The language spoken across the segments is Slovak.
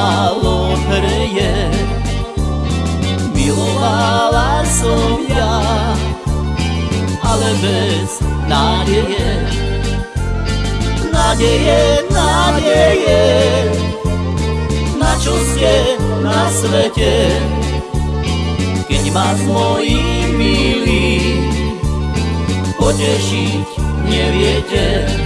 malo hreje, Milovala som ja Ale bez nádeje. Nádeje, nádeje Na čo ste na svete? Keď ma s mojím milým Potešiť neviete.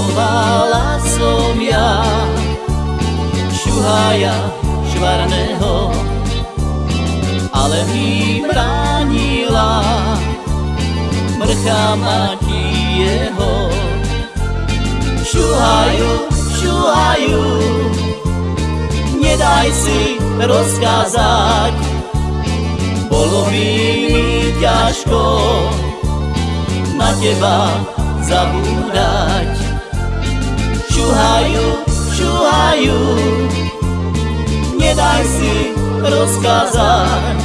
Milovala som ja šuhaja švarného, ale mi bránila mrcha mati jeho. Šuhaju, šuhaju, nedaj si rozkázať, bolo by mi ťažko na teba zabúdať. Rozkázať,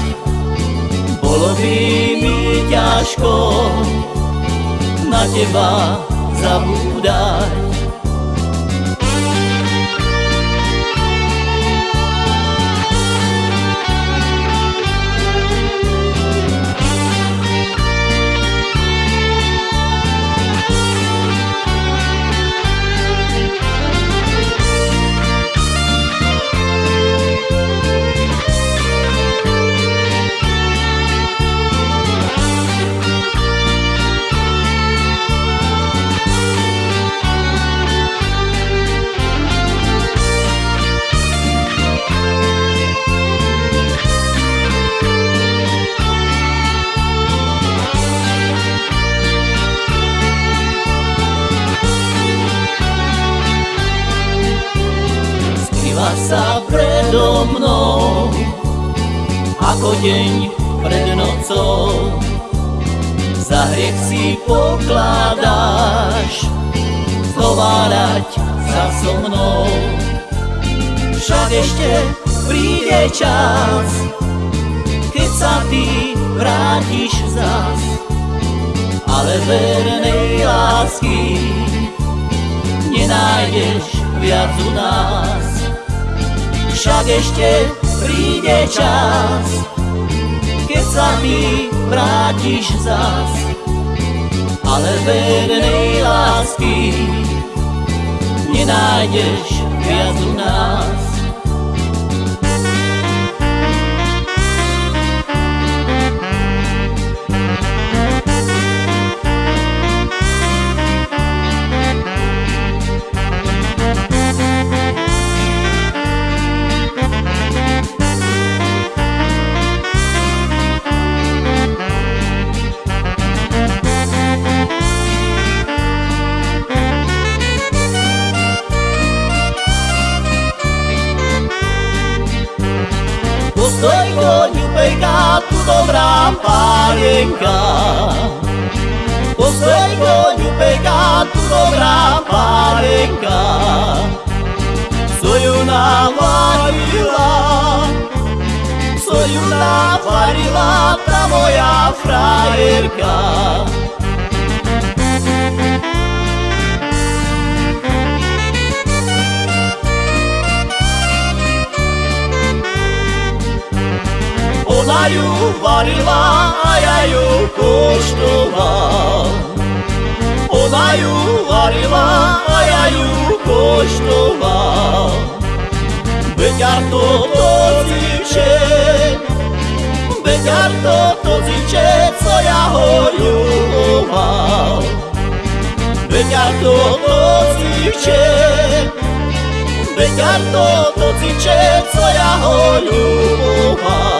bolo by mi ťažko na teba zabúdať. Skrýva sa predo mnou ako deň pred nocou. Za hriech si pokladáš zhovárať sa so mnou. Však ešte príde čas, keď sa ty vrátiš zas, ale vernej lásky nenájdeš viac u nás. Však ešte príde čas, keď sa ty vrátiš zas, ale vernej lásky nenájdeš viac u nás. Soy zojko njupejka tu dobra panienka pues Po zojko njupejka tu dobra panienka Soju navarila Soju navarila ta moja frajerka Варю, варила, а я її коштував. Вона її варила, а я її коштував. Витяр то то зівче, витяр то то зівче, co ja горював. Витяр то то зівче, витяр то то зівче, co ja горював.